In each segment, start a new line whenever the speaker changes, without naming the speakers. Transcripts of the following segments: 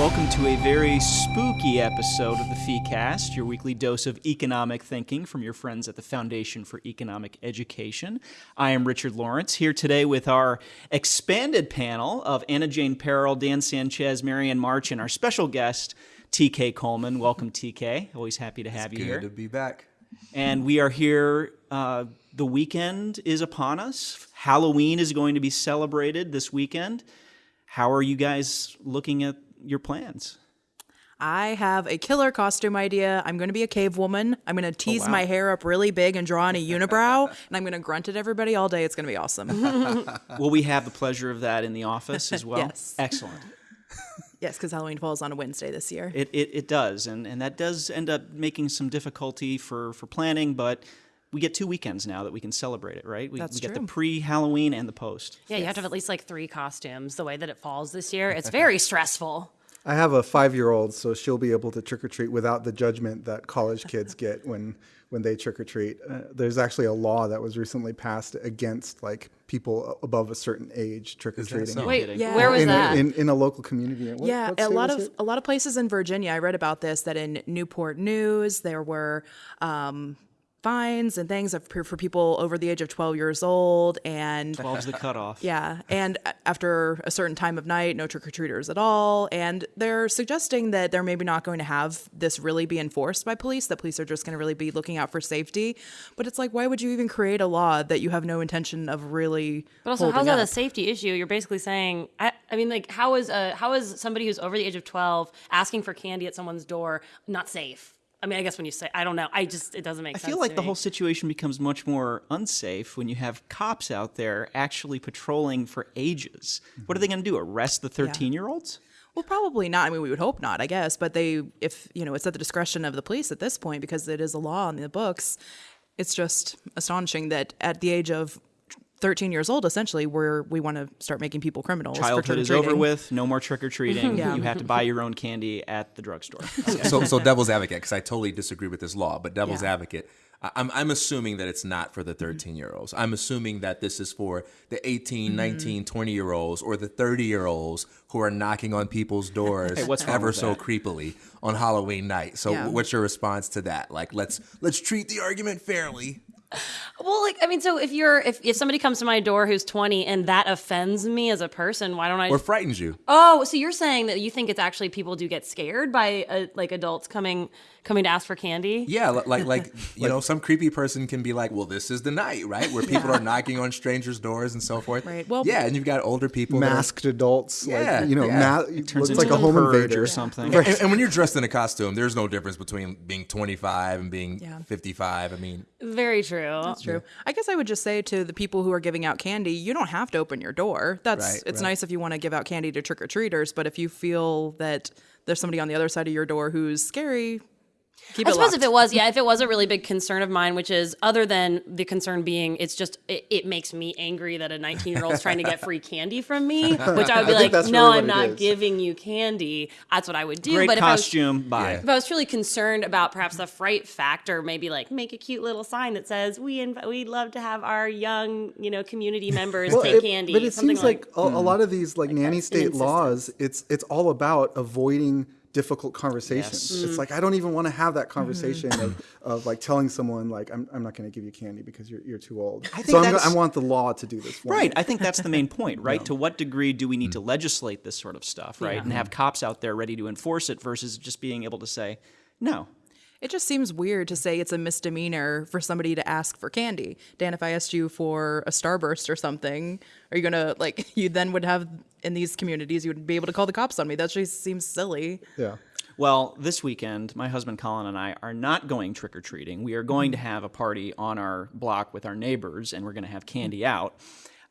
Welcome to a very spooky episode of the FeeCast, your weekly dose of economic thinking from your friends at the Foundation for Economic Education. I am Richard Lorenc, here today with our expanded panel of Anna Jane Perrell, Dan Sanchez, Marianne March, and our special guest, TK Coleman. Welcome, TK. Always happy to have
it's
you
good
here.
to be back.
And we are here. Uh, the weekend is upon us. Halloween is going to be celebrated this weekend. How are you guys looking at your plans?
I have a killer costume idea. I'm going to be a cave woman. I'm going to oh, tease
wow.
my hair up really big and draw on a unibrow, and I'm going to grunt at everybody all day. It's going to be awesome.
Will we have the pleasure of that in the office as well?
Yes.
Excellent.
yes, because Halloween falls on a Wednesday this year.
It, it, it does, and, and that does end up making some difficulty for, for planning, but we get two weekends now that we can celebrate it, right? We,
That's
we get the pre Halloween and the post.
Yeah, you have to have at least like three costumes. The way that it falls this year, it's very stressful.
I have a five-year-old, so she'll be able to trick or treat without the judgment that college kids get when when they trick or treat. Uh, there's actually a law that was recently passed against like people above a certain age trick or treating.
so?
Wait.
Yeah.
where was
in,
that?
in in a local community. What-
yeah,
what
a lot of
it?
a lot of places in Virginia. I read about this that in Newport News there were um, fines and things of- for people over the age of 12 years old, and
12's the cutoff.
Yeah, and after a certain time of night, no trick or treaters at all. And they're suggesting that they're maybe not going to have this really be enforced by police, that police are just going to really be looking out for safety. But it's like, why would you even create a law that you have no intention of really?
But also, how's that a safety issue? You're basically saying, I, I mean, like, how is a how is somebody who's over the age of 12 asking for candy at someone's door not safe? I mean, I guess when you say, I don't know, I just it doesn't make
I
sense.
I feel like
to
the
me.
whole situation becomes much more unsafe when you have cops out there actually patrolling for ages. What are they going to do? Arrest the 13 year olds?
Well, probably not. I mean, we would hope not, I guess. But they, if you know, it's at the discretion of the police at this point because it is a law in the books. It's just astonishing that at the age of 13 years old, essentially, where we want to start making people criminals. for
Childhood is over with. No more trick or treating. Mm-hmm.
Yeah.
You have to buy your own candy at the drugstore.
So, so devil's advocate, because I totally disagree with this law, but devil's
Yeah.
advocate, I- I'm, I'm assuming that it's not for the 13 year olds. I'm assuming that this is for the 18, mm-hmm. 19, 20 year olds or the 30 year olds who are knocking on people's doors
Hey, what's
ever so
that?
creepily on Halloween night. So,
Yeah.
what's your response to that? Like, let's let's treat the argument fairly.
Well, like, I mean, so if you're if, if somebody comes to my door who's 20 and that offends me as a person, why don't I?
Or frightens you.
oh, so you're saying that you think it's actually people do get scared by uh, like adults coming coming to ask for candy?
Yeah, like like you know, some creepy person can be like, "Well, this is the night, right, where people are knocking on strangers' doors and so forth."
Right, well-
yeah, and you've got older people, that are-
masked adults,
Yeah,
like you know,
yeah.
ma-
Turns
looks like
into
a home
purge
invader
or something.
and, and when you're dressed in a costume, there's no difference between being 25 and being
Yeah.
55. I mean,
Very true.
That's true. I guess I would just say to the people who are giving out candy, you don't have to open your door. That's
Right,
it's
right.
nice if you want to give out candy to trick or treaters, but if you feel that there's somebody on the other side of your door who's scary, keep
I
it
suppose
locked.
if it was, yeah, if it was a really big concern of mine, which is other than the concern being, it's just it, it makes me angry that a 19 year old's trying to get free candy from me, which I would be
I
like, no,
really
I'm not
is.
giving you candy. That's what I would do.
Great
but if I was,
costume. Bye.
If I was truly concerned about perhaps the fright factor, maybe like make a cute little sign that says we inv- we'd love to have our young you know community members
Well,
take
it-
candy.
But it
something
seems like, a, a
Hmm.
lot of these like nanny state laws, it's it's all about avoiding difficult conversations.
Yes.
It's like I don't even want to have that conversation
Mm-hmm.
of, of like telling someone like I'm, I'm not going to give you candy because you're, you're too old.
I think
so I'm go-
that's-
I want the law to do this. For
Right.
Me.
I think that's the main point, right? To what degree do we need to legislate this sort of stuff, right? And have cops out there ready to enforce it versus just being able to say, no.
It just seems weird to say it's a misdemeanor for somebody to ask for candy. Dan, if I asked you for a starburst or something, are you gonna like you then would have in these communities you would be able to call the cops on me? That just seems silly.
Yeah.
Well, this weekend, my husband Colin and I are not going trick or treating. We are going to
Mm-hmm.
have a party on our block with our neighbors, and we're going to have candy out.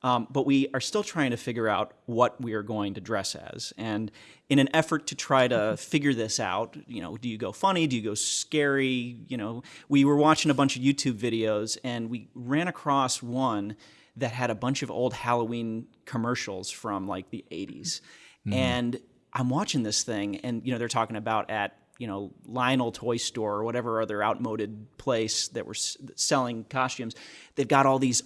Um, but we are still trying to figure out what we are going to dress as. And in an effort to try to figure this out, you know, do you go funny? Do you go scary? You know, we were watching a bunch of YouTube videos and we ran across one that had a bunch of old Halloween commercials from like the 80s. And I'm watching this thing, and you know they're talking about at you know Lionel Toy Store or whatever other outmoded place that were s- selling costumes. They've got all these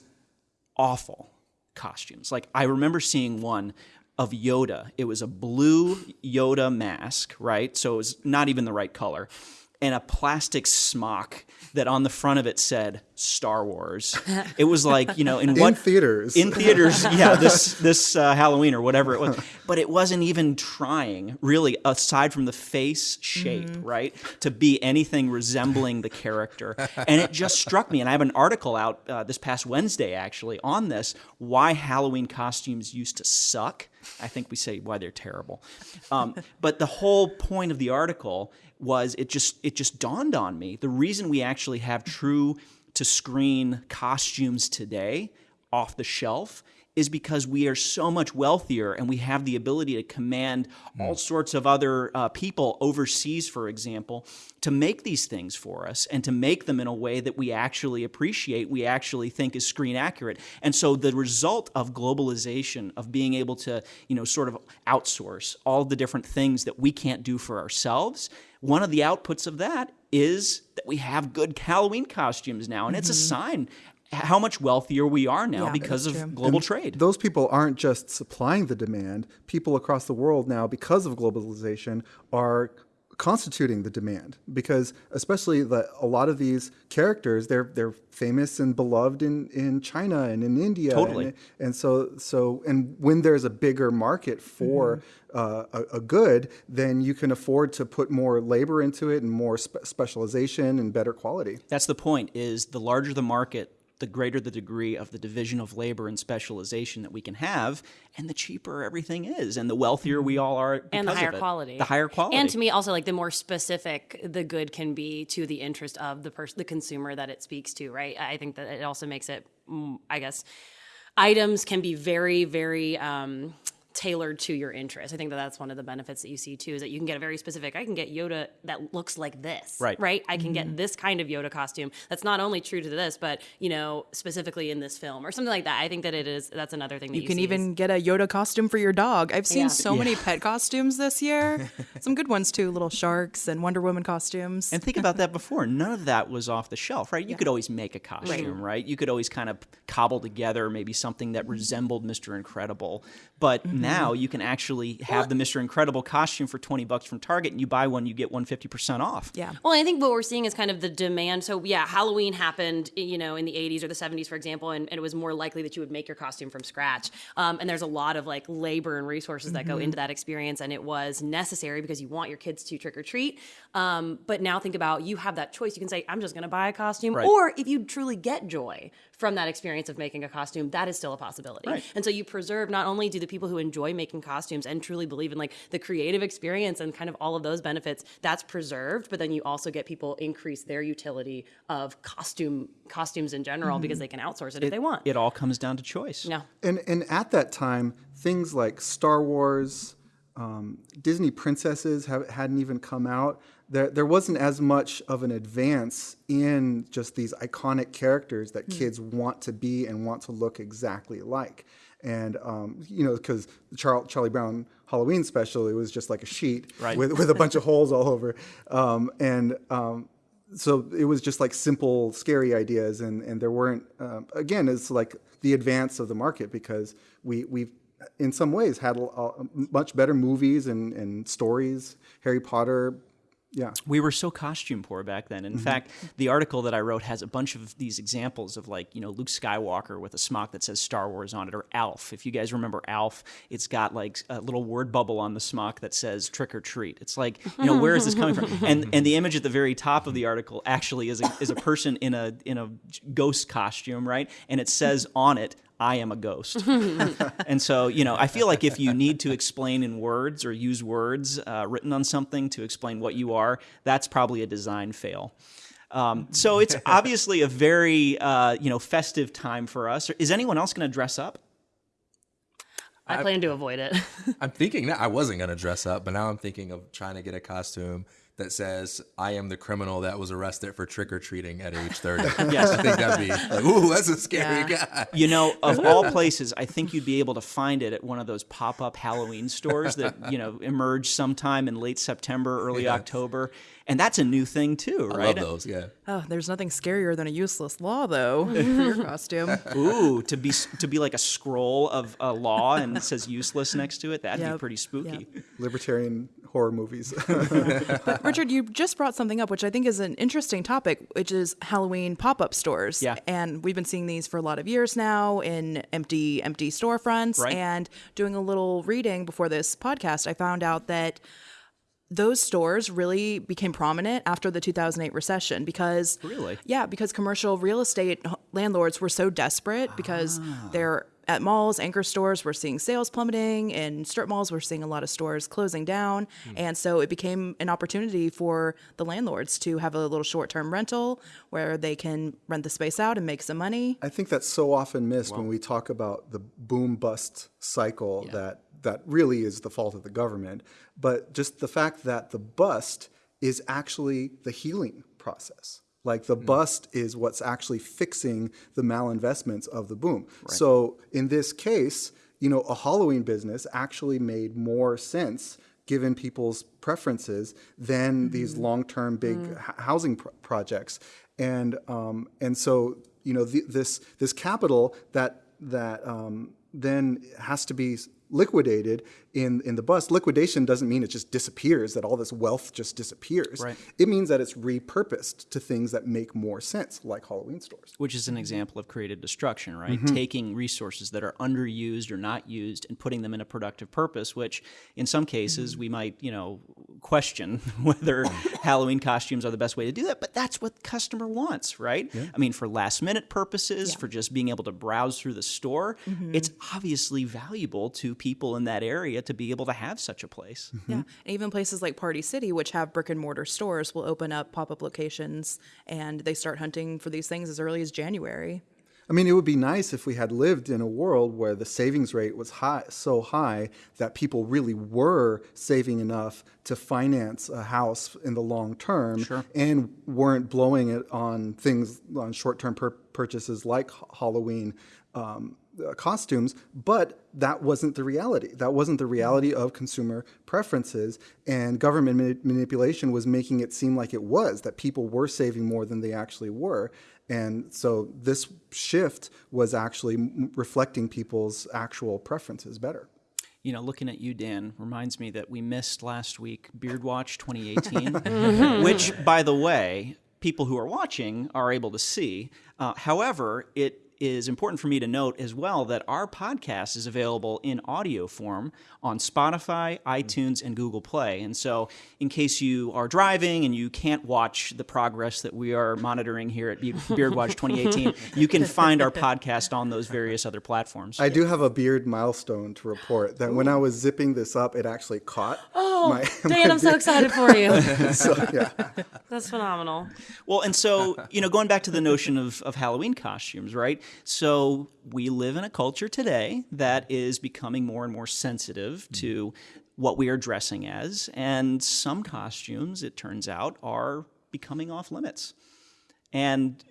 awful costumes. Like I remember seeing one of Yoda. It was a blue Yoda mask, right? So it was not even the right color. And a plastic smock that on the front of it said Star Wars. It was like, you know, in, what
theaters.
In theaters, yeah, this this uh, Halloween or whatever it was. But it wasn't even trying, really, aside from the face shape, right, to be anything resembling the character. And it just struck me. And I have an article out uh, this past Wednesday, actually, on this why Halloween costumes used to suck. I think we say why they're terrible. Um, but the whole point of the article was it just it just dawned on me the reason we actually have true to screen costumes today off the shelf is because we are so much wealthier and we have the ability to command all sorts of other uh, people overseas, for example, to make these things for us and to make them in a way that we actually appreciate, we actually think is screen accurate. And so the result of globalization, of being able to, you know, sort of outsource all the different things that we can't do for ourselves, one of the outputs of that is that we have good Halloween costumes now. And it's a mm-hmm. sign how much wealthier we are now
Yeah,
because of
true.
global trade.
Those people aren't just supplying the demand. People across the world now, because of globalization, are constituting the demand because especially the a lot of these characters they're they're famous and beloved in in China and in India.
Totally.
and, and so so and when there's a bigger market for uh, a, a good then you can afford to put more labor into it and more spe- specialization and better quality.
That's the point is the larger the market, the greater the degree of the division of labor and specialization that we can have, and the cheaper everything is, and the wealthier we all are because
and the higher
of it.
quality.
The higher quality.
And to me, also like the more specific the good can be to the interest of the person, the consumer that it speaks to. Right. I think that it also makes it, mm, I guess, items can be very, very. Um, tailored to your interest. I think that that's one of the benefits that you see too is that you can get a very specific I can get Yoda that looks like this.
Right.
Right? I can get mm-hmm. this kind of Yoda costume that's not only true to this but, you know, specifically in this film or something like that. I think that it is that's another thing that you,
You can
see is-
even get a Yoda costume for your dog. I've seen
Yeah.
so many pet costumes this year. Some good ones too, little sharks and Wonder Woman costumes.
And think about that before. None of that was off the shelf, right? You could always make a costume, right? You could always kind of cobble together maybe something that mm-hmm. resembled Mr. Incredible. But mm-hmm. Now you can actually have the Mr. Incredible costume for 20 bucks from Target and you buy one, you get 150% off.
yeah.
Well, I think what we're seeing is kind of the demand. So, yeah, Halloween happened, you know, in the 80s or the 70s, for example, and, and it was more likely that you would make your costume from scratch. Um, and there's a lot of like labor and resources that go into that experience, and it was necessary because you want your kids to trick or treat. Um, but now think about you have that choice. You can say, I'm just going to buy a costume,
Right.
or if you truly get joy from that experience of making a costume, that is still a possibility.
Right.
And so you preserve not only do the people who enjoy making costumes and truly believe in like the creative experience and kind of all of those benefits, that's preserved, but then you also get people increase their utility of costume costumes in general because they can outsource it, if they want.
It all comes down to choice.
yeah.
And and at that time, things like Star Wars, um, Disney princesses have, hadn't even come out. There there wasn't as much of an advance in just these iconic characters that kids want to be and want to look exactly like. And um, you know, because the Char- Charlie Brown Halloween special, it was just like a sheet
Right.
with with a bunch of holes all over, um, and um, so it was just like simple, scary ideas, and and there weren't. Um, again, it's like the advance of the market because we we've in some ways had a, a much better movies and and stories. Harry Potter, yeah.
We were so costume poor back then. In mm-hmm. fact, the article that I wrote has a bunch of these examples of like, you know, Luke Skywalker with a smock that says Star Wars on it, or Alf. If you guys remember Alf, it's got like a little word bubble on the smock that says trick or treat. It's like, you know, where is this coming from? And and the image at the very top of the article actually is a, is a person in a in a ghost costume, right? And it says on it, I am a ghost. and so, you know, I feel like if you need to explain in words or use words uh, written on something to explain what you are, that's probably a design fail. Um, so it's obviously a very, uh, you know, festive time for us. Is anyone else going to dress up?
I plan to avoid it.
I'm thinking that I wasn't gonna dress up, but now I'm thinking of trying to get a costume that says, I am the criminal that was arrested for trick or treating at age 30.
Yes.
I think that'd be like, ooh, that's a scary
Yeah.
guy.
You know, of all places, I think you'd be able to find it at one of those pop-up Halloween stores that you know emerge sometime in late September, early
Yeah.
October, and that's a new thing too,
I
right?
love those, yeah.
Oh, there's nothing scarier than a useless law, though, for your costume.
Ooh, to be to be like a scroll of a law and it says useless next to it, that'd be pretty spooky.
Libertarian horror movies.
but Richard, you just brought something up, which I think is an interesting topic, which is Halloween pop-up stores.
Yeah.
And we've been seeing these for a lot of years now in empty, empty storefronts.
Right.
And doing a little reading before this podcast, I found out that those stores really became prominent after the 2008 recession because
Really?
yeah because commercial real estate landlords were so desperate because
Ah.
they're at malls anchor stores we're seeing sales plummeting and strip malls we're seeing a lot of stores closing down
Hmm.
and so it became an opportunity for the landlords to have a little short-term rental where they can rent the space out and make some money
I think that's so often missed when we talk about the boom bust cycle that that really is the fault of the government. But just the fact that the bust is actually the healing process. Like the bust is what's actually fixing the malinvestments of the boom. So in this case, you know, a Halloween business actually made more sense given people's preferences than these long-term big h- housing pro- projects. And um, and so you know the, this this capital that that um, then has to be liquidated in in the bust. Liquidation doesn't mean it just disappears, that all this wealth just disappears.
Right.
It means that it's repurposed to things that make more sense, like Halloween stores.
Which is an example of creative destruction, right? Mm-hmm. Taking resources that are underused or not used and putting them in a productive purpose, which in some cases we might, you know, question whether Halloween costumes are the best way to do that, but that's what the customer wants, right? I mean, for last minute purposes, for just being able to browse through the store, mm-hmm. it's obviously valuable to people in that area to be able to have such a place.
Yeah. And even places like Party City, which have brick and mortar stores, will open up pop up locations and they start hunting for these things as early as January.
I mean, it would be nice if we had lived in a world where the savings rate was high, so high that people really were saving enough to finance a house in the long term and weren't blowing it on things, on short term pur- purchases like Halloween. Um, costumes, but that wasn't the reality. That wasn't the reality of consumer preferences, and government mani- manipulation was making it seem like it was that people were saving more than they actually were. And so this shift was actually m- reflecting people's actual preferences better.
You know, looking at you, Dan, reminds me that we missed last week Beard Watch 2018, which, by the way, people who are watching are able to see. Uh, however, it is important for me to note as well that our podcast is available in audio form on Spotify, iTunes, and Google Play. And so, in case you are driving and you can't watch the progress that we are monitoring here at Be- Beard Watch 2018, you can find our podcast on those various other platforms.
I do have a beard milestone to report that when I was zipping this up, it actually caught.
Oh,
my,
Dan, I'm so excited for you.
so yeah.
That's phenomenal.
Well, and so, you know, going back to the notion of, of Halloween costumes, right? So we live in a culture today that is becoming more and more sensitive mm-hmm. to what we are dressing as. And some costumes, it turns out, are becoming off limits. And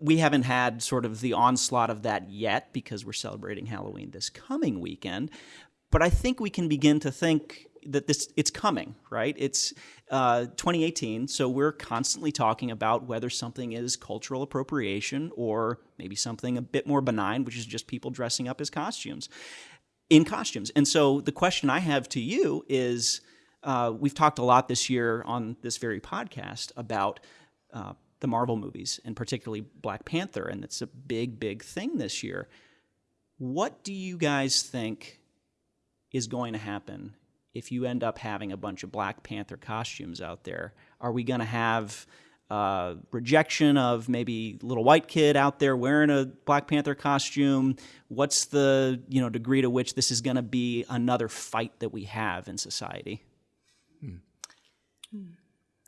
we haven't had sort of the onslaught of that yet because we're celebrating Halloween this coming weekend. But I think we can begin to think that this it's coming, right? It's uh, 2018, so we're constantly talking about whether something is cultural appropriation or maybe something a bit more benign, which is just people dressing up as costumes in costumes. And so the question I have to you is uh, we've talked a lot this year on this very podcast about uh, the Marvel movies and particularly Black Panther, and it's a big, big thing this year. What do you guys think is going to happen if you end up having a bunch of Black Panther costumes out there? Are we going to have uh, rejection of maybe little white kid out there wearing a Black Panther costume? What's the you know degree to which this is going to be another fight that we have in society?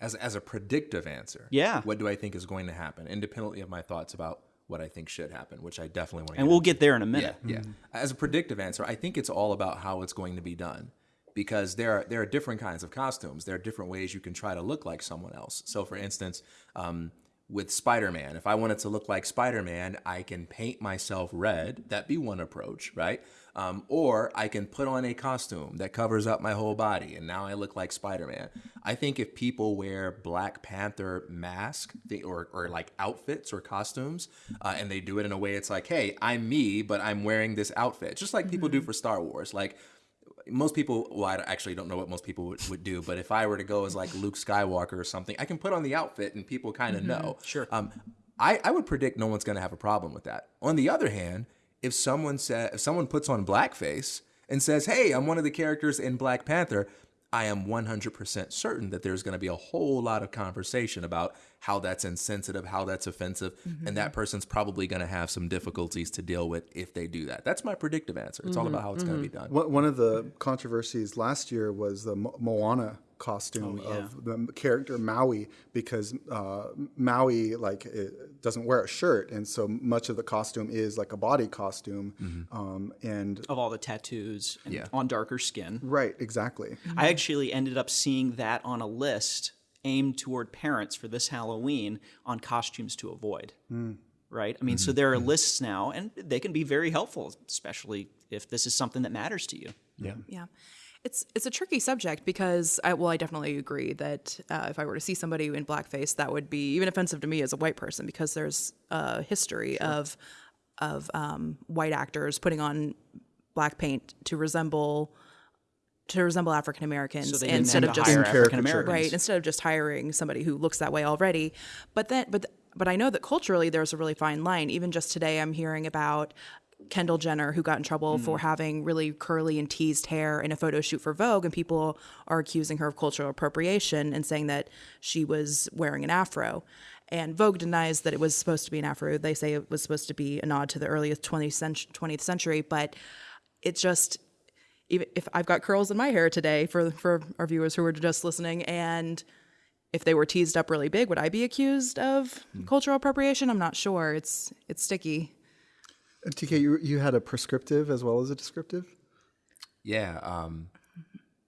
As, as a predictive answer,
Yeah.
what do I think is going to happen, independently of my thoughts about what I think should happen, which I definitely want to
And we'll get there in a minute.
Yeah, yeah. As a predictive answer, I think it's all about how it's going to be done. Because there are there are different kinds of costumes. There are different ways you can try to look like someone else. So, for instance, um, with Spider-Man, if I wanted to look like Spider-Man, I can paint myself red. That'd be one approach, right? Um, or I can put on a costume that covers up my whole body, and now I look like Spider-Man. I think if people wear Black Panther mask they, or or like outfits or costumes, uh, and they do it in a way it's like, hey, I'm me, but I'm wearing this outfit, just like people do for Star Wars, like most people well i actually don't know what most people would, would do but if i were to go as like luke skywalker or something i can put on the outfit and people kind of know.
Sure.
um, I, I would predict no one's going to have a problem with that. On the other hand if someone said if someone puts on blackface and says hey i'm one of the characters in black panther i am 100% certain that there's going to be a whole lot of conversation about how that's insensitive how that's offensive and that mm-hmm. person's probably going to have some difficulties to deal with if they do that. That's my predictive answer. It's all mm-hmm. about how it's going to be mm-hmm. done.
One one of the controversies last year was the Mo- Moana costume of the character Maui because uh, Maui like it doesn't wear a shirt and so much of the costume is like a body costume um, and
of all the tattoos and
Yeah.
on darker skin.
right exactly
I actually ended up seeing that on a list aimed toward parents for this Halloween on costumes to avoid. Right? I mean, so there are lists now, and they can be very helpful, especially if this is something that matters to you.
yeah
Yeah. It's it's a tricky subject because I well I definitely agree that uh, if I were to see somebody in blackface that would be even offensive to me as a white person because there's a history of of um, white actors putting on black paint to resemble to resemble African Americans
So
instead of just
hire. African Americans.
right instead of just hiring somebody who looks that way already but then but but i know that culturally there's a really fine line even just today i'm hearing about kendall jenner who got in trouble for hmm. having really curly and teased hair in a photo shoot for vogue and people are accusing her of cultural appropriation and saying that she was wearing an afro and Vogue denies that it was supposed to be an afro. They say it was supposed to be a nod to the earliest 20th century, 20th century, but it's just even if I've got curls in my hair today for for our viewers who are just listening, and if they were teased up really big, would I be accused of hmm. cultural appropriation? I'm not sure. It's it's sticky.
TK you, you had a prescriptive as well as a descriptive
Yeah, um,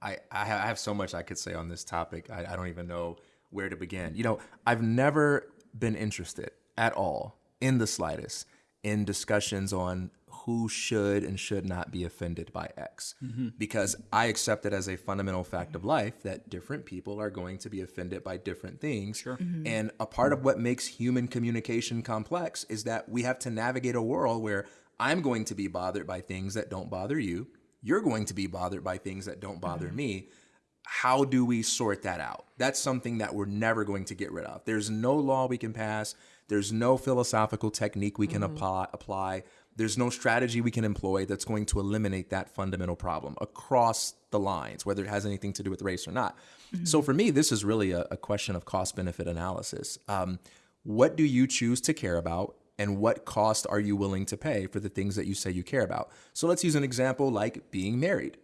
I I have so much I could say on this topic. I, I don't even know where to begin. You know, I've never been interested at all, in the slightest, in discussions on who should and should not be offended by X, mm-hmm. because I accept it as a fundamental fact of life that different people are going to be offended by different things. Sure. Mm-hmm. And a part of what makes human communication complex is that we have to navigate a world where I'm going to be bothered by things that don't bother you you're going to be bothered by things that don't bother mm-hmm. me. How do we sort that out? That's something that we're never going to get rid of. There's no law we can pass. There's no philosophical technique we can apply, apply. There's no strategy we can employ that's going to eliminate that fundamental problem across the lines, whether it has anything to do with race or not. So for me, this is really a, a question of cost benefit analysis. Um, what do you choose to care about and what cost are you willing to pay for the things that you say you care about? So let's use an example like being married.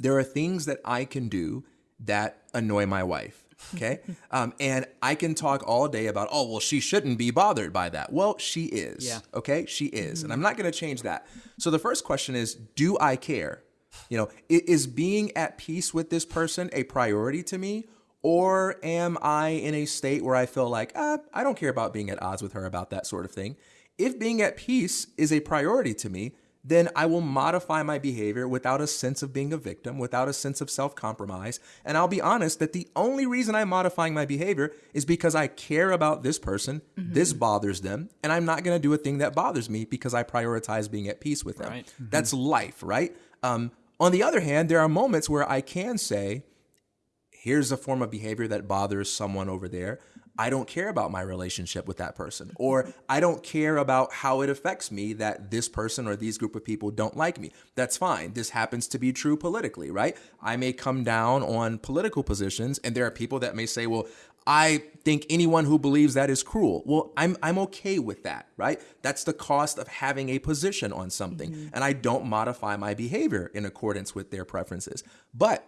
There are things that I can do that annoy my wife. Okay. um, and I can talk all day about, oh, well, she shouldn't be bothered by that. Well, she is.
Yeah.
Okay. She is. And I'm not going to change that. So the first question is do I care? You know, is being at peace with this person a priority to me? Or am I in a state where I feel like, ah, I don't care about being at odds with her about that sort of thing? If being at peace is a priority to me, then I will modify my behavior without a sense of being a victim, without a sense of self compromise. And I'll be honest that the only reason I'm modifying my behavior is because I care about this person, this bothers them, and I'm not gonna do a thing that bothers me because I prioritize being at peace with them.
Right.
That's life, right? Um, on the other hand, there are moments where I can say, here's a form of behavior that bothers someone over there. I don't care about my relationship with that person, or I don't care about how it affects me that this person or these group of people don't like me. That's fine. This happens to be true politically, right? I may come down on political positions, and there are people that may say, well, I think anyone who believes that is cruel. Well, I'm I'm okay with that, right? That's the cost of having a position on something. Mm-hmm. And I don't modify my behavior in accordance with their preferences. But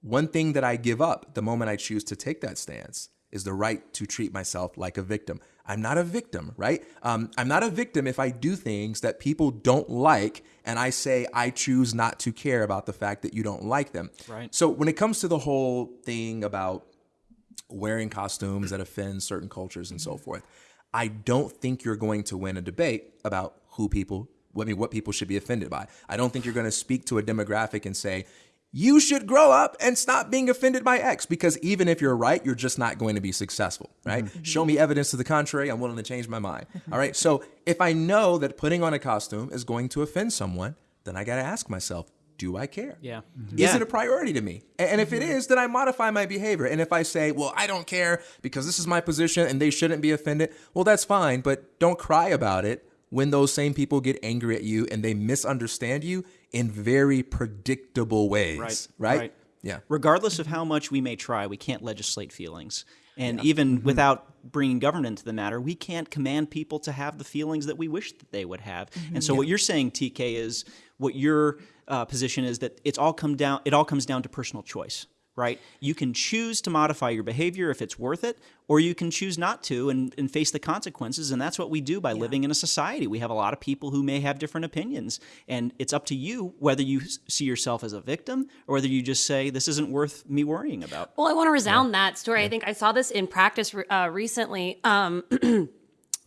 one thing that I give up the moment I choose to take that stance is the right to treat myself like a victim. I'm not a victim, right? Um, I'm not a victim if I do things that people don't like and I say I choose not to care about the fact that you don't like them.
Right.
So when it comes to the whole thing about wearing costumes that offend certain cultures and so forth, I don't think you're going to win a debate about who people, I mean, what people should be offended by. I don't think you're going to speak to a demographic and say, you should grow up and stop being offended by X because even if you're right, you're just not going to be successful, right? Mm-hmm. Show me evidence to the contrary, I'm willing to change my mind. All right. So if I know that putting on a costume is going to offend someone, then I got to ask myself, do I care?
Yeah.
Is
Yeah.
it a priority to me? And if it mm-hmm. is, then I modify my behavior. And if I say, well, I don't care because this is my position and they shouldn't be offended, well, that's fine, but don't cry about it when those same people get angry at you and they misunderstand you in very predictable ways.
Right,
Right?
right.
Yeah.
regardless of how much we may try, we can't legislate feelings. And even without bringing government into the matter, we can't command people to have the feelings that we wish that they would have. And so, what you're saying, TK, is what your uh, position is that it's all come down. It all comes down to personal choice, right? You can choose to modify your behavior if it's worth it, or you can choose not to and, and face the consequences. And that's what we do by living in a society. We have a lot of people who may have different opinions, and it's up to you whether you see yourself as a victim or whether you just say this isn't worth me worrying about.
Well, I want to resound that story. I think I saw this in practice uh, recently. Um,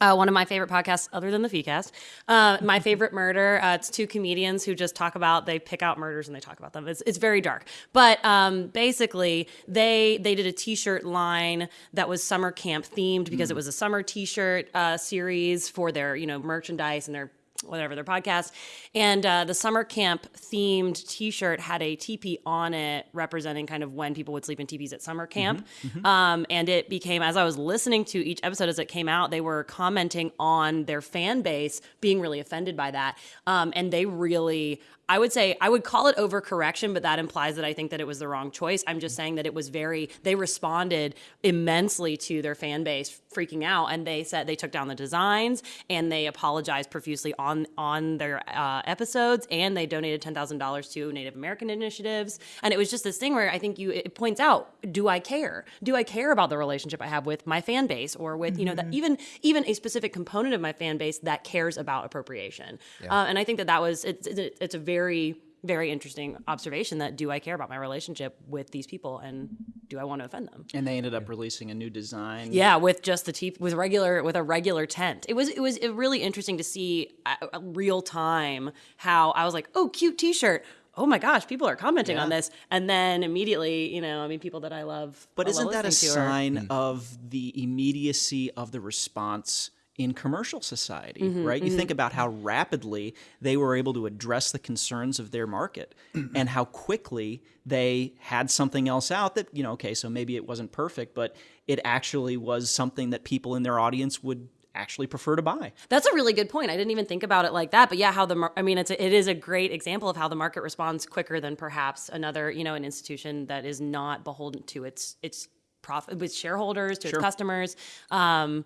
uh, one of my favorite podcasts, other than the FeeCast, uh, my favorite murder. Uh, it's two comedians who just talk about they pick out murders and they talk about them. It's, it's very dark, but um, basically they they did a T-shirt line that was summer camp themed because it was a summer T-shirt uh, series for their you know merchandise and their whatever their podcast. And uh, the summer camp themed t-shirt had a teepee on it representing kind of when people would sleep in teepees at summer camp. Um, and it became as i was listening to each episode as it came out they were commenting on their fan base being really offended by that. Um, and they really I would say I would call it overcorrection, but that implies that I think that it was the wrong choice. I'm just saying that it was very, they responded immensely to their fan base freaking out and they said they took down the designs and they apologized profusely on on their uh, episodes and they donated $10,000 to Native American initiatives. And it was just this thing where I think you, it points out, do I care? Do I care about the relationship I have with my fan base or with, you know, that even, even a specific component of my fan base that cares about appropriation? Uh, and I think that that was, it's, it's, it's a very, very very interesting observation that do I care about my relationship with these people and do I want to offend them?
And they ended up releasing a new design.
Yeah, with just the teeth with regular with a regular tent. It was it was really interesting to see uh, uh, real time how I was like, "Oh, cute t-shirt." Oh my gosh, people are commenting on this. And then immediately, you know, I mean people that I love
But
I
isn't that a
to are-
sign of the immediacy of the response in commercial society,
Mm-hmm,
right? You think about how rapidly they were able to address the concerns of their market and how quickly they had something else out that, you know, okay, so maybe it wasn't perfect, but it actually was something that people in their audience would actually prefer to buy.
That's a really good point. I didn't even think about it like that. But yeah, how the mar- I mean, it's a, it is a great example of how the market responds quicker than perhaps another you know an institution that is not beholden to its its profit with shareholders to its customers. Um,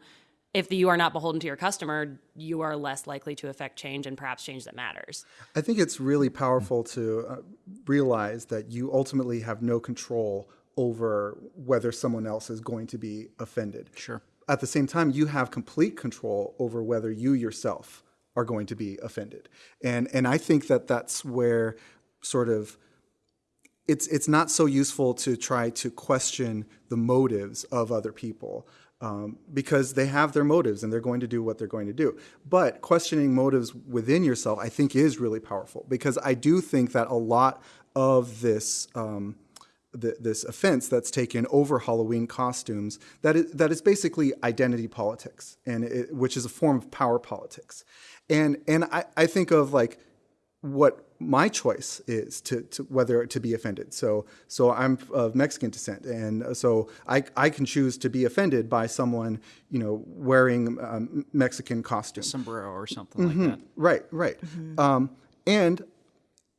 if you are not beholden to your customer, you are less likely to affect change and perhaps change that matters.
I think it's really powerful to uh, realize that you ultimately have no control over whether someone else is going to be offended.
Sure.
At the same time, you have complete control over whether you yourself are going to be offended. And and I think that that's where sort of it's it's not so useful to try to question the motives of other people um, because they have their motives and they're going to do what they're going to do. But questioning motives within yourself, I think, is really powerful because I do think that a lot of this. Um, th- this offense that's taken over Halloween costumes that is, that is basically identity politics, and it, which is a form of power politics. And and I, I think of like what my choice is to, to whether to be offended. So so I'm of Mexican descent, and so I I can choose to be offended by someone you know wearing um, Mexican costume.
Sombrero or something like that.
Right, right. Um, and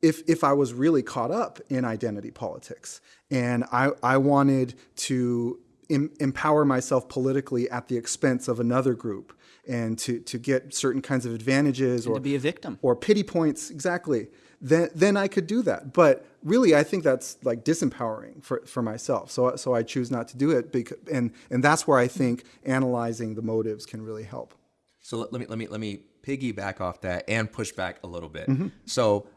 if if I was really caught up in identity politics and I I wanted to em- empower myself politically at the expense of another group and to to get certain kinds of advantages or
to be a victim.
or pity points exactly then then I could do that but really I think that's like disempowering for, for myself so so I choose not to do it because and and that's where I think analyzing the motives can really help
So let, let me let me let me piggyback off that and push back a little bit.
Mm-hmm.
So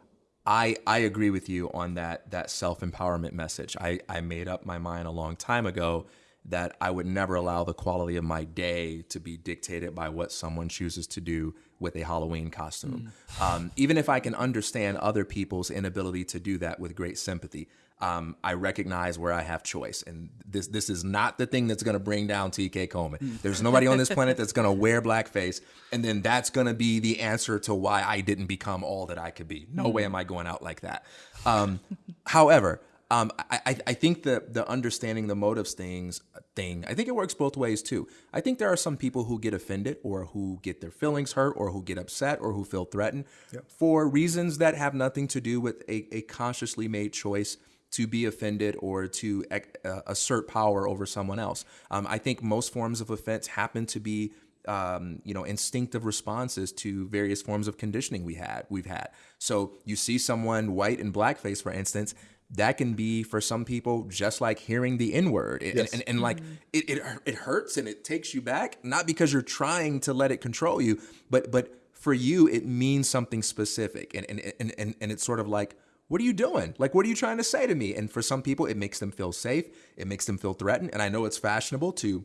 I I agree with you on that that self empowerment message. I I made up my mind a long time ago that I would never allow the quality of my day to be dictated by what someone chooses to do with a Halloween costume. Um, even if I can understand other people's inability to do that with great sympathy, um, I recognize where I have choice, and this this is not the thing that's going to bring down T.K. Coleman. There's nobody on this planet that's going to wear blackface, and then that's going to be the answer to why I didn't become all that I could be. No way am I going out like that. Um, however, um, I, I, I think the the understanding the motives things thing. I think it works both ways too. I think there are some people who get offended or who get their feelings hurt or who get upset or who feel threatened for reasons that have nothing to do with a, a consciously made choice to be offended or to uh, assert power over someone else. Um, I think most forms of offense happen to be um, you know, instinctive responses to various forms of conditioning we had, we've had. So you see someone white in blackface, for instance, that can be for some people just like hearing the N word, and, and, and, like it, it it hurts and it takes you back, not because you're trying to let it control you, but but for you it means something specific, and and and and, and it's sort of like. What are you doing? Like, what are you trying to say to me? And for some people, it makes them feel safe. It makes them feel threatened. And I know it's fashionable to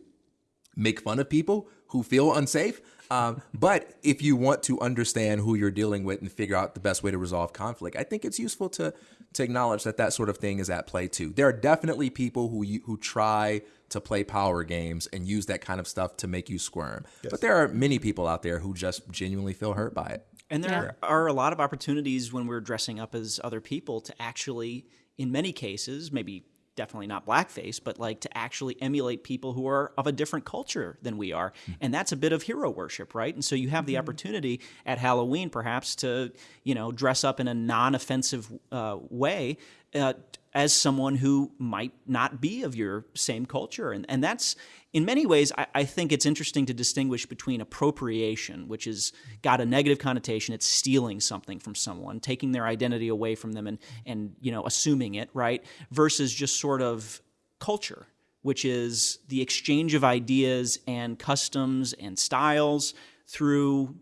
make fun of people who feel unsafe. Um, but if you want to understand who you're dealing with and figure out the best way to resolve conflict, I think it's useful to to acknowledge that that sort of thing is at play too. There are definitely people who who try to play power games and use that kind of stuff to make you squirm. But there are many people out there who just genuinely feel hurt by it.
And there are a lot of opportunities when we're dressing up as other people to actually, in many cases, maybe definitely not blackface, but like to actually emulate people who are of a different culture than we are. And that's a bit of hero worship, right? And so you have the opportunity at Halloween perhaps to, you know, dress up in a non offensive uh, way. Uh, as someone who might not be of your same culture. And, and that's, in many ways, I, I, think it's interesting to distinguish between appropriation, which has got a negative connotation. It's stealing something from someone, taking their identity away from them and, and you know, assuming it, right? Versus just sort of culture, which is the exchange of ideas and customs and styles through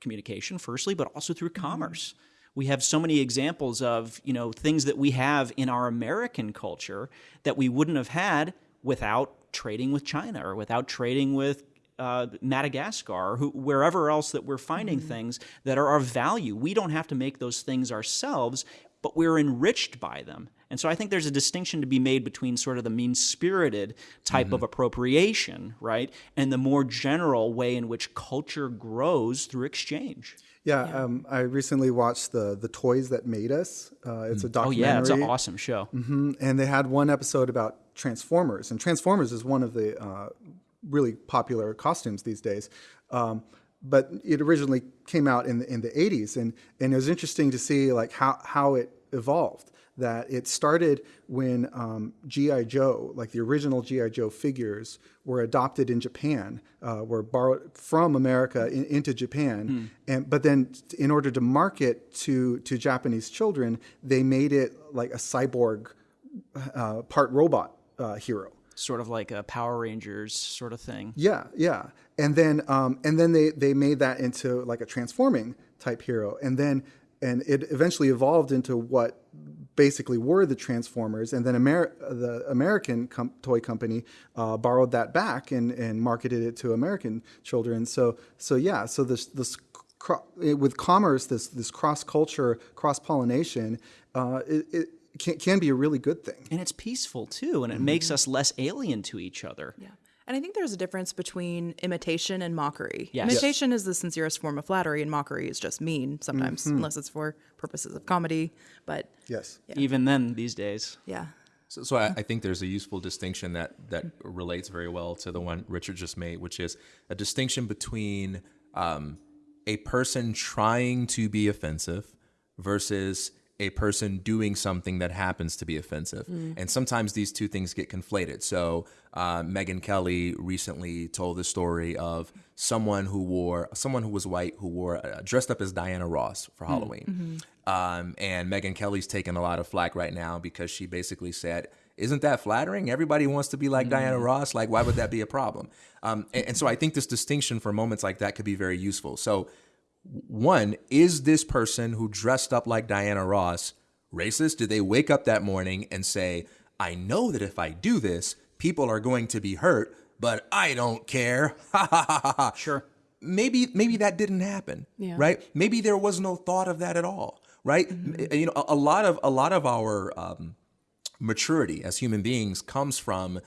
communication, firstly, but also through mm-hmm. commerce we have so many examples of you know things that we have in our American culture that we wouldn't have had without trading with China or without trading with uh, Madagascar or who, wherever else that we're finding mm-hmm. things that are of value. We don't have to make those things ourselves, but we're enriched by them. And so I think there's a distinction to be made between sort of the mean spirited type mm-hmm. of appropriation, right, and the more general way in which culture grows through exchange.
Yeah, yeah. Um, I recently watched the the Toys That Made Us. Uh, it's a documentary.
Oh yeah, it's an awesome show.
Mm-hmm. And they had one episode about Transformers, and Transformers is one of the uh, really popular costumes these days. Um, but it originally came out in the in the 80s, and and it was interesting to see like how how it evolved that it started when um, G.I. Joe, like the original G.I. Joe figures, were adopted in Japan, uh, were borrowed from America in, into Japan. Mm. And, but then, in order to market to, to Japanese children, they made it like a cyborg, uh, part robot uh, hero.
Sort of like a Power Rangers sort of thing.
Yeah, yeah. And then, um, and then they, they made that into like a transforming type hero. And then and it eventually evolved into what basically were the Transformers, and then Amer- the American com- toy company uh, borrowed that back and, and marketed it to American children. So so yeah, so this this cro- with commerce, this this cross culture, cross pollination, uh, it, it can, can, be a really good thing,
and it's peaceful too, and it mm-hmm. makes us less alien to each other.
Yeah. And I think there's a difference between imitation and mockery.
Yes.
Imitation yes. is the sincerest form of flattery, and mockery is just mean sometimes, mm-hmm. unless it's for purposes of comedy. But
yes,
yeah. even then, these days,
yeah.
So, so I, I, think there's a useful distinction that that relates very well to the one Richard just made, which is a distinction between um, a person trying to be offensive versus a person doing something that happens to be offensive. And sometimes these two things get conflated. So, uh, Megyn Kelly recently told the story of someone who wore, someone who was white who wore, uh, dressed up as Diana Ross for Halloween. Um, and Megyn Kelly's taking a lot of flack right now because she basically said, isn't that flattering? Everybody wants to be like Diana Ross. Like, why would that be a problem? Um, and, and so I think this distinction for moments like that could be very useful. So, one, is this person who dressed up like Diana Ross racist? Did they wake up that morning and say, I know that if I do this, people are going to be hurt, but I don't care? Ha ha ha ha ha.
Sure.
Maybe maybe that didn't happen.
Yeah.
Right? Maybe there was no thought of that at all. Right? You know, a, a lot of a lot of our um, maturity as human beings comes from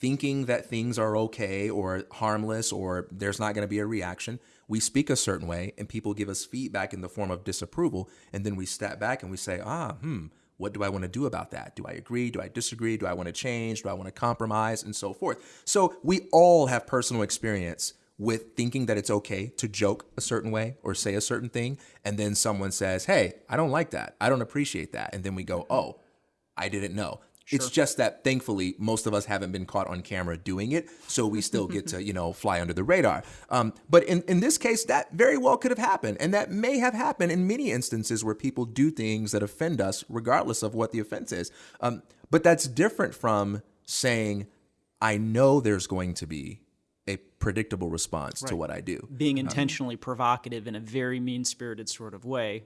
thinking that things are okay or harmless or there's not going to be a reaction. We speak a certain way and people give us feedback in the form of disapproval. And then we step back and we say, ah, hmm, what do I want to do about that? Do I agree? Do I disagree? Do I want to change? Do I want to compromise? And so forth. So we all have personal experience with thinking that it's okay to joke a certain way or say a certain thing. And then someone says, hey, I don't like that. I don't appreciate that. And then we go, oh, I didn't know. It's just that thankfully most of us haven't been caught on camera doing it, so we still get to you know fly under the radar. Um, but in in this case, that very well could have happened, and that may have happened in many instances where people do things that offend us, regardless of what the offense is. Um, but that's different from saying, "I know there's going to be a predictable response to what I do."
Being intentionally provocative in a very mean spirited sort of way.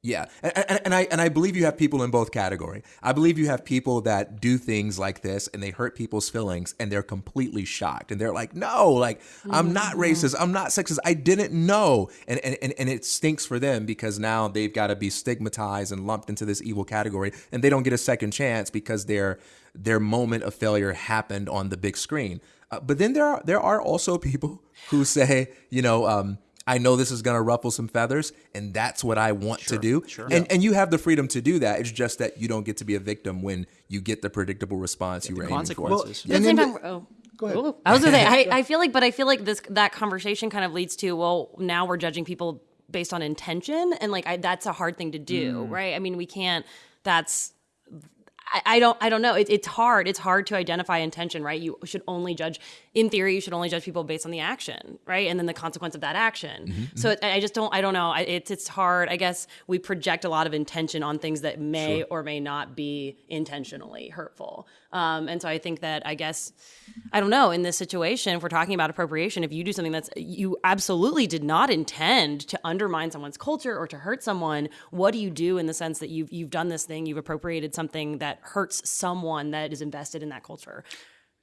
Yeah, and, and, and I and I believe you have people in both category. I believe you have people that do things like this and they hurt people's feelings and they're completely shocked and they're like, "No, like I'm not racist, I'm not sexist, I didn't know," and and and, and it stinks for them because now they've got to be stigmatized and lumped into this evil category, and they don't get a second chance because their their moment of failure happened on the big screen. Uh, but then there are there are also people who say, you know. Um, I know this is going to ruffle some feathers, and that's what I want to do. Sure. And and you have the freedom to do that. It's just that you don't get to be a victim when you get the predictable response you were aiming for.
consequences.
But at the same time, oh. Go ahead. I was gonna say, I, I feel like, but I feel like this that conversation kind of leads to, well, now we're judging people based on intention, and like I, that's a hard thing to do, mm. right? I mean, we can't. That's I, I don't I don't know. It, it's hard. It's hard to identify intention, right? You should only judge. In theory, you should only judge people based on the action, right, and then the consequence of that action. Mm-hmm, so mm-hmm. it, I just don't. I don't know. It's it's hard. I guess we project a lot of intention on things that may or may not be intentionally hurtful. Um, and so I think that I guess I don't know. In this situation, if we're talking about appropriation, if you do something that's you absolutely did not intend to undermine someone's culture or to hurt someone, what do you do in the sense that you've you've done this thing, you've appropriated something that hurts someone that is invested in that culture?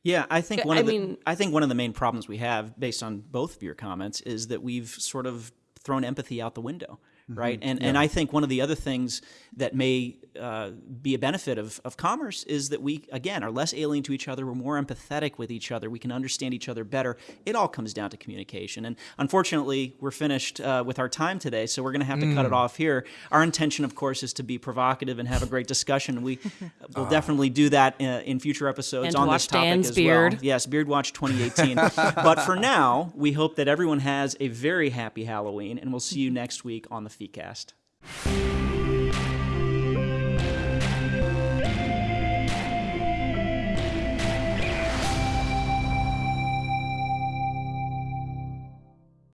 Yeah, I think one
I
of the
mean-
I think one of the main problems we have, based on both of your comments, is that we've sort of thrown empathy out the window, right? And and I think one of the other things that may uh, be a benefit of, of commerce is that we again are less alien to each other. We're more empathetic with each other. We can understand each other better. It all comes down to communication. And unfortunately, we're finished uh, with our time today, so we're going to have to cut it off here. Our intention, of course, is to be provocative and have a great discussion. We will definitely do that in, in future episodes
And
on
watch
this topic
Dan's
as
beard.
well. Yes, Beard Watch 2018. but for now, we hope that everyone has a very happy Halloween, and we'll see you next week on the FeeCast.